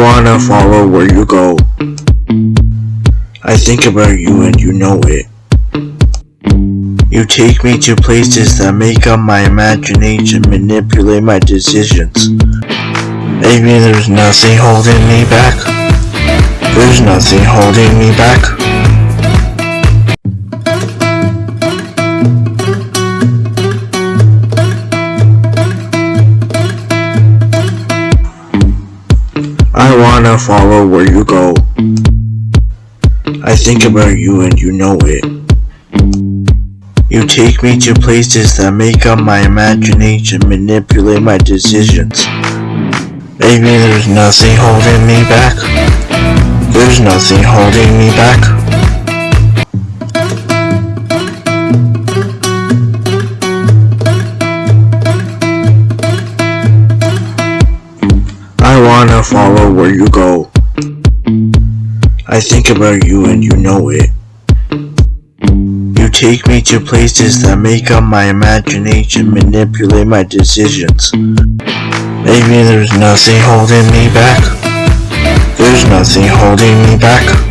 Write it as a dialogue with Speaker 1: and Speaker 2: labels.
Speaker 1: wanna follow where you go. I think about you and you know it. You take me to places that make up my imagination, manipulate my decisions. Maybe there's nothing holding me back. There's nothing holding me back. I wanna follow where you go. I think about you and you know it. You take me to places that make up my imagination, manipulate my decisions. Maybe there's nothing holding me back. There's nothing holding me back. I wanna follow where you go. I think about you and you know it. You take me to places that make up my imagination, manipulate my decisions. Maybe there's nothing holding me back. There's nothing holding me back.